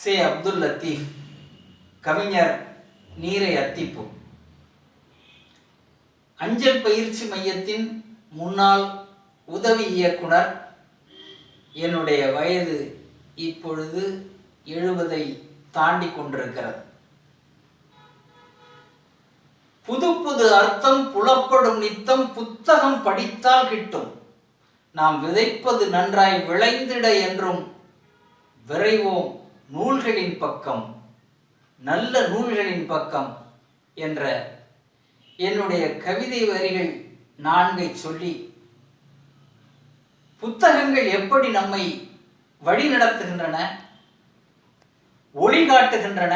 சே அப்துல் லத்தீப் கவிஞர் நீரை அத்திப்பு அஞ்சல் பயிற்சி மையத்தின் முன்னாள் உதவி இயக்குனர் என்னுடைய வயது இப்பொழுது எழுபதை தாண்டி கொண்டிருக்கிறது. புது புது அர்த்தம் புலப்படும் நித்தம் புத்தகம் படித்தால் கிட்டும். நாம் விதைப்பது நன்றாய் விளைந்திட என்றும் விரைவோம். நூல்களின் பக்கம் நல்ல நூல்களின் பக்கம் என்ற என்னுடைய கவிதை வரிகள் நான்கை சொல்லி புத்தகங்கள் எப்படி நம்மை வழிநடத்துகின்றன ஒளி காட்டுகின்றன